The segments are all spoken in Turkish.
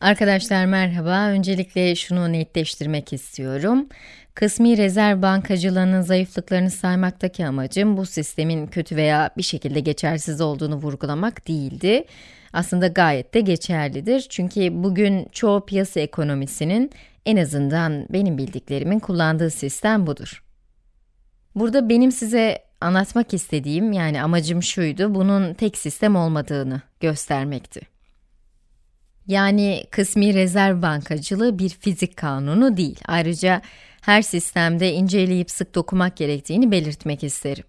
Arkadaşlar merhaba. Öncelikle şunu netleştirmek istiyorum. Kısmi rezerv bankacılığının zayıflıklarını saymaktaki amacım bu sistemin kötü veya bir şekilde geçersiz olduğunu vurgulamak değildi. Aslında gayet de geçerlidir. Çünkü bugün çoğu piyasa ekonomisinin en azından benim bildiklerimin kullandığı sistem budur. Burada benim size anlatmak istediğim yani amacım şuydu, bunun tek sistem olmadığını göstermekti. Yani kısmi rezerv bankacılığı bir fizik kanunu değil. Ayrıca her sistemde inceleyip sık dokumak gerektiğini belirtmek isterim.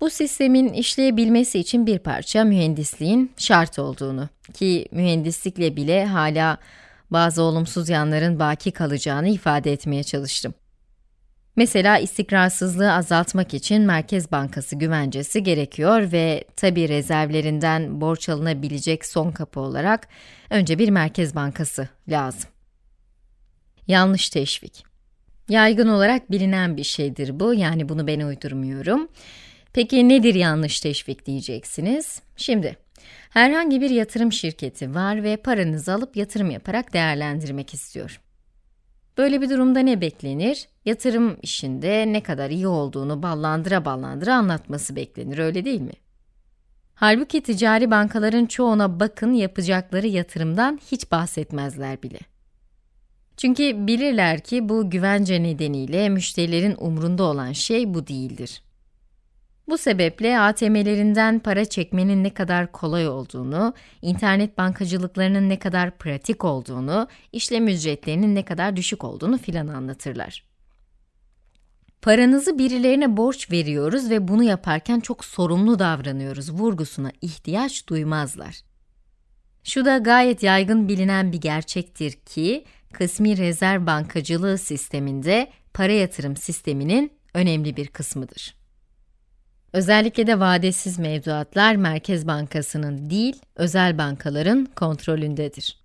Bu sistemin işleyebilmesi için bir parça mühendisliğin şart olduğunu ki mühendislikle bile hala bazı olumsuz yanların baki kalacağını ifade etmeye çalıştım. Mesela istikrarsızlığı azaltmak için Merkez Bankası güvencesi gerekiyor ve tabi rezervlerinden borç alınabilecek son kapı olarak önce bir Merkez Bankası lazım. Yanlış teşvik. Yaygın olarak bilinen bir şeydir bu, yani bunu ben uydurmuyorum. Peki nedir yanlış teşvik diyeceksiniz? Şimdi, herhangi bir yatırım şirketi var ve paranızı alıp yatırım yaparak değerlendirmek istiyor. Böyle bir durumda ne beklenir? Yatırım işinde ne kadar iyi olduğunu ballandıra ballandıra anlatması beklenir, öyle değil mi? Halbuki ticari bankaların çoğuna bakın yapacakları yatırımdan hiç bahsetmezler bile. Çünkü bilirler ki bu güvence nedeniyle müşterilerin umrunda olan şey bu değildir. Bu sebeple ATM'lerinden para çekmenin ne kadar kolay olduğunu, internet bankacılıklarının ne kadar pratik olduğunu, işlem ücretlerinin ne kadar düşük olduğunu filan anlatırlar. Paranızı birilerine borç veriyoruz ve bunu yaparken çok sorumlu davranıyoruz vurgusuna ihtiyaç duymazlar. Şu da gayet yaygın bilinen bir gerçektir ki, kısmi rezerv bankacılığı sisteminde para yatırım sisteminin önemli bir kısmıdır. Özellikle de vadesiz mevduatlar Merkez Bankası'nın değil, özel bankaların kontrolündedir.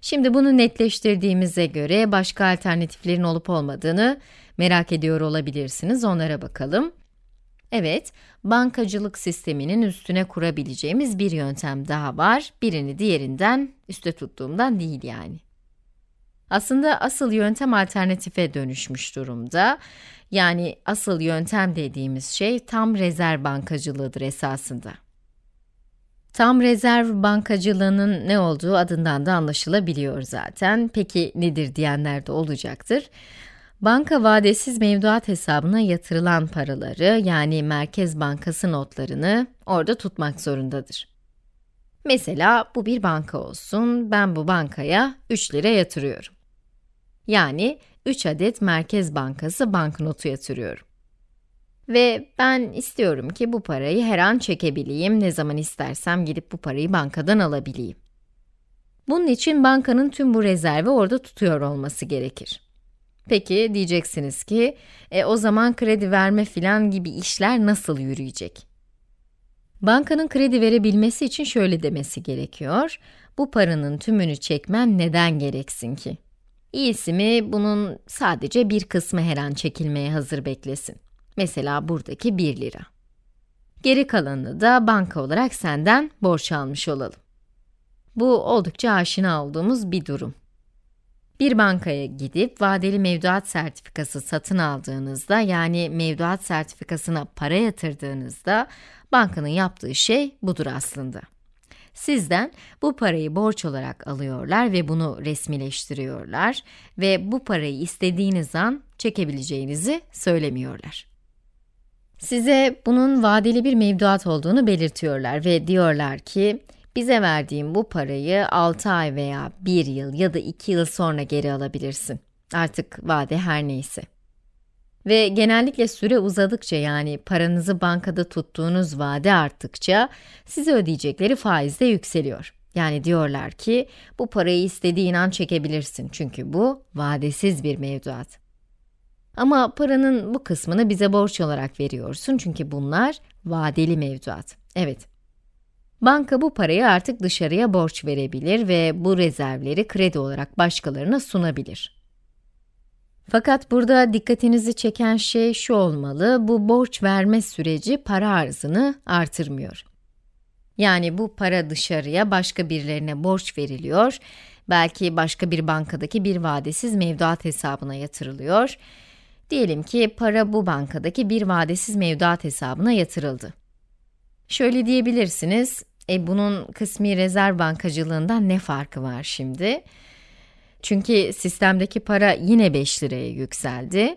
Şimdi bunu netleştirdiğimize göre başka alternatiflerin olup olmadığını merak ediyor olabilirsiniz, onlara bakalım. Evet, bankacılık sisteminin üstüne kurabileceğimiz bir yöntem daha var, birini diğerinden, üste tuttuğumdan değil yani. Aslında asıl yöntem alternatife dönüşmüş durumda. Yani asıl yöntem dediğimiz şey tam rezerv bankacılığıdır esasında. Tam rezerv bankacılığının ne olduğu adından da anlaşılabiliyor zaten. Peki nedir diyenler de olacaktır. Banka vadesiz mevduat hesabına yatırılan paraları yani Merkez Bankası notlarını orada tutmak zorundadır. Mesela bu bir banka olsun, ben bu bankaya 3 lira yatırıyorum. Yani 3 adet Merkez Bankası banknotu yatırıyorum. Ve ben istiyorum ki bu parayı her an çekebileyim, ne zaman istersem gidip bu parayı bankadan alabileyim. Bunun için bankanın tüm bu rezervi orada tutuyor olması gerekir. Peki diyeceksiniz ki, e, o zaman kredi verme filan gibi işler nasıl yürüyecek? Bankanın kredi verebilmesi için şöyle demesi gerekiyor, bu paranın tümünü çekmen neden gereksin ki? İyisi mi bunun sadece bir kısmı her an çekilmeye hazır beklesin. Mesela buradaki 1 lira. Geri kalanını da banka olarak senden borç almış olalım. Bu oldukça aşina olduğumuz bir durum. Bir bankaya gidip vadeli mevduat sertifikası satın aldığınızda yani mevduat sertifikasına para yatırdığınızda bankanın yaptığı şey budur aslında. Sizden bu parayı borç olarak alıyorlar ve bunu resmileştiriyorlar ve bu parayı istediğiniz an çekebileceğinizi söylemiyorlar. Size bunun vadeli bir mevduat olduğunu belirtiyorlar ve diyorlar ki, bize verdiğin bu parayı 6 ay veya 1 yıl ya da 2 yıl sonra geri alabilirsin. Artık vade her neyse. Ve genellikle süre uzadıkça yani paranızı bankada tuttuğunuz vade arttıkça size ödeyecekleri faiz de yükseliyor. Yani diyorlar ki bu parayı istediğin an çekebilirsin çünkü bu vadesiz bir mevduat. Ama paranın bu kısmını bize borç olarak veriyorsun çünkü bunlar vadeli mevduat. Evet. Banka bu parayı artık dışarıya borç verebilir ve bu rezervleri kredi olarak başkalarına sunabilir. Fakat burada dikkatinizi çeken şey şu olmalı, bu borç verme süreci para arzını artırmıyor. Yani bu para dışarıya başka birilerine borç veriliyor Belki başka bir bankadaki bir vadesiz mevduat hesabına yatırılıyor. Diyelim ki para bu bankadaki bir vadesiz mevduat hesabına yatırıldı. Şöyle diyebilirsiniz, e bunun kısmi rezerv bankacılığından ne farkı var şimdi? Çünkü sistemdeki para yine 5 liraya yükseldi.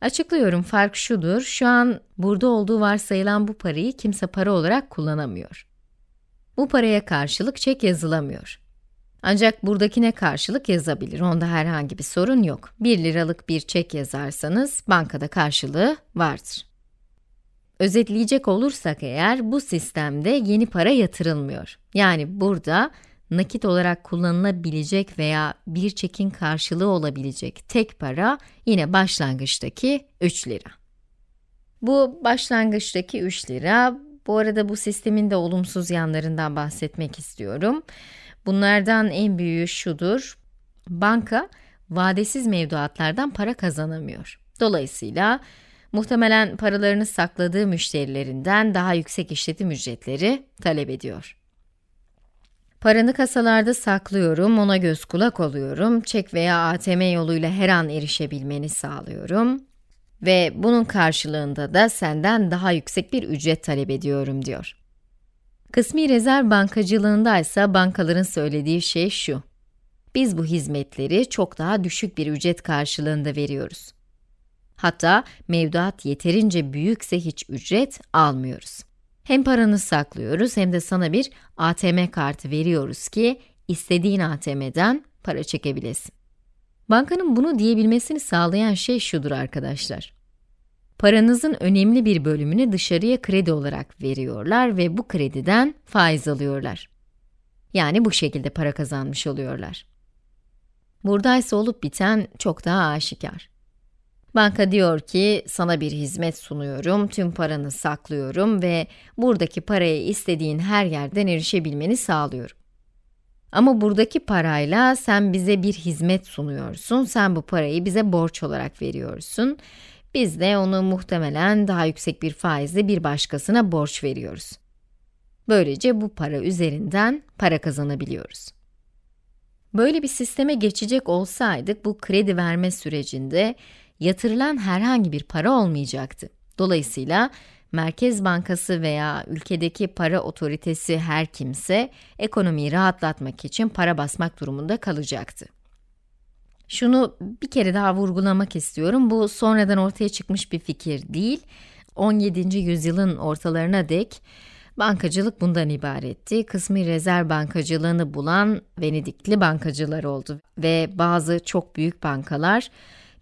Açıklıyorum, fark şudur, şu an burada olduğu varsayılan bu parayı kimse para olarak kullanamıyor. Bu paraya karşılık çek yazılamıyor. Ancak buradakine karşılık yazabilir, onda herhangi bir sorun yok. 1 liralık bir çek yazarsanız, bankada karşılığı vardır. Özetleyecek olursak eğer, bu sistemde yeni para yatırılmıyor. Yani burada, nakit olarak kullanılabilecek veya bir çekin karşılığı olabilecek tek para, yine başlangıçtaki 3 lira. Bu başlangıçtaki 3 lira, bu arada bu sistemin de olumsuz yanlarından bahsetmek istiyorum. Bunlardan en büyüğü şudur, banka vadesiz mevduatlardan para kazanamıyor. Dolayısıyla muhtemelen paralarını sakladığı müşterilerinden daha yüksek işletim ücretleri talep ediyor. Paranı kasalarda saklıyorum, ona göz kulak oluyorum, çek veya ATM yoluyla her an erişebilmeni sağlıyorum ve bunun karşılığında da senden daha yüksek bir ücret talep ediyorum diyor. Kısmi rezerv bankacılığında ise bankaların söylediği şey şu. Biz bu hizmetleri çok daha düşük bir ücret karşılığında veriyoruz. Hatta mevduat yeterince büyükse hiç ücret almıyoruz. Hem paranı saklıyoruz hem de sana bir ATM kartı veriyoruz ki istediğin ATM'den para çekebilesin. Bankanın bunu diyebilmesini sağlayan şey şudur arkadaşlar. Paranızın önemli bir bölümünü dışarıya kredi olarak veriyorlar ve bu krediden faiz alıyorlar. Yani bu şekilde para kazanmış oluyorlar. Buradaysa olup biten çok daha aşikar. Banka diyor ki, sana bir hizmet sunuyorum, tüm paranı saklıyorum ve buradaki paraya istediğin her yerden erişebilmeni sağlıyorum. Ama buradaki parayla sen bize bir hizmet sunuyorsun, sen bu parayı bize borç olarak veriyorsun. Biz de onu muhtemelen daha yüksek bir faizle bir başkasına borç veriyoruz. Böylece bu para üzerinden para kazanabiliyoruz. Böyle bir sisteme geçecek olsaydık bu kredi verme sürecinde yatırılan herhangi bir para olmayacaktı. Dolayısıyla Merkez Bankası veya ülkedeki para otoritesi her kimse ekonomiyi rahatlatmak için para basmak durumunda kalacaktı. Şunu bir kere daha vurgulamak istiyorum. Bu sonradan ortaya çıkmış bir fikir değil. 17. yüzyılın ortalarına dek bankacılık bundan ibaretti. Kısmi rezerv bankacılığını bulan Venedikli bankacılar oldu ve bazı çok büyük bankalar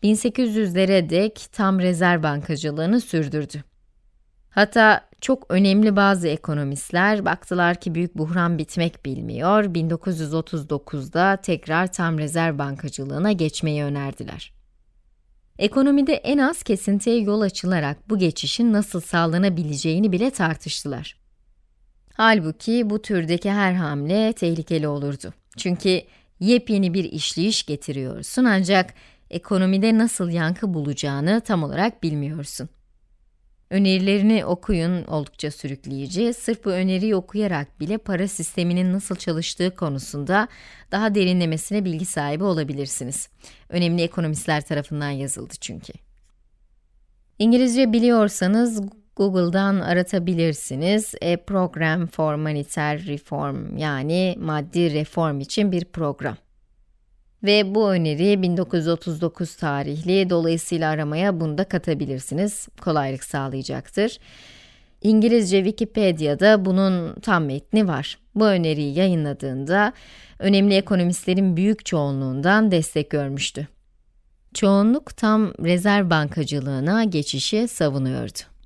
1800'lere dek tam rezerv bankacılığını sürdürdü. Hatta çok önemli bazı ekonomistler baktılar ki büyük buhran bitmek bilmiyor, 1939'da tekrar tam rezerv bankacılığına geçmeyi önerdiler. Ekonomide en az kesintiye yol açılarak bu geçişin nasıl sağlanabileceğini bile tartıştılar. Halbuki bu türdeki her hamle tehlikeli olurdu. Çünkü yepyeni bir işleyiş getiriyorsun ancak ekonomide nasıl yankı bulacağını tam olarak bilmiyorsun. Önerilerini okuyun, oldukça sürükleyici. Sırf bu öneriyi okuyarak bile para sisteminin nasıl çalıştığı konusunda daha derinlemesine bilgi sahibi olabilirsiniz. Önemli ekonomistler tarafından yazıldı çünkü. İngilizce biliyorsanız Google'dan aratabilirsiniz. A Program for Monetary Reform yani maddi reform için bir program. Ve bu öneri 1939 tarihli, dolayısıyla aramaya bunu da katabilirsiniz. Kolaylık sağlayacaktır. İngilizce Wikipedia'da bunun tam metni var. Bu öneriyi yayınladığında, önemli ekonomistlerin büyük çoğunluğundan destek görmüştü. Çoğunluk tam rezerv bankacılığına geçişi savunuyordu.